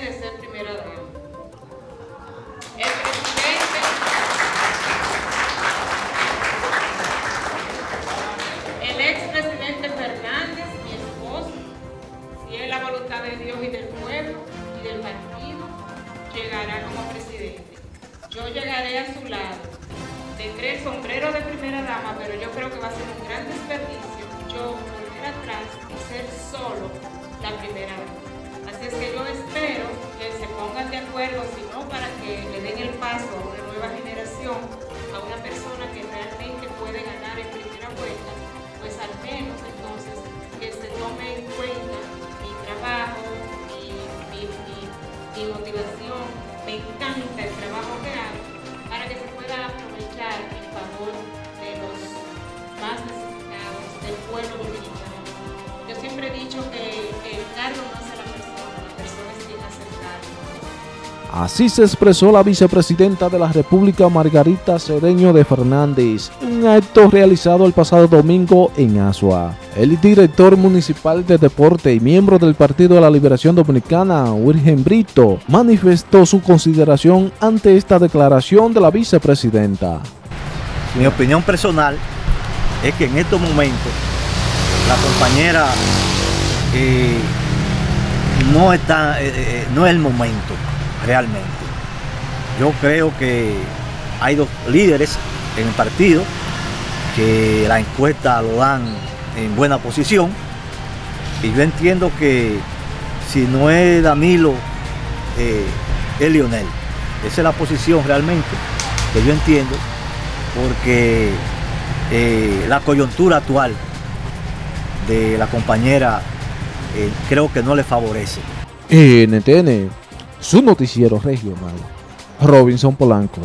de ser primera dama. El presidente, el expresidente Fernández, mi esposo, si es la voluntad de Dios y del pueblo y del partido, llegará como presidente. Yo llegaré a su lado. Tendré el sombrero de primera dama, pero yo creo que va a ser un gran desperdicio yo volver atrás y ser pongan de acuerdo, si no, para que le den el paso a una nueva generación, a una persona que realmente puede ganar en primera vuelta, pues al menos entonces que se tome en cuenta mi trabajo, mi, mi, mi, mi motivación, me encanta el trabajo que hago, para que se pueda aprovechar en favor de los más necesitados, del pueblo dominicano. Yo siempre he dicho que el cargo no hace Así se expresó la vicepresidenta de la República Margarita Cedeño de Fernández, un acto realizado el pasado domingo en Asua. El director municipal de deporte y miembro del Partido de la Liberación Dominicana, Virgen Brito, manifestó su consideración ante esta declaración de la vicepresidenta. Mi opinión personal es que en estos momentos la compañera eh, no está, eh, eh, no es el momento realmente. Yo creo que hay dos líderes en el partido que la encuesta lo dan en buena posición y yo entiendo que si no es Danilo, eh, es Lionel. Esa es la posición realmente que yo entiendo porque eh, la coyuntura actual de la compañera eh, creo que no le favorece. NTN, su noticiero regional. Robinson Polanco.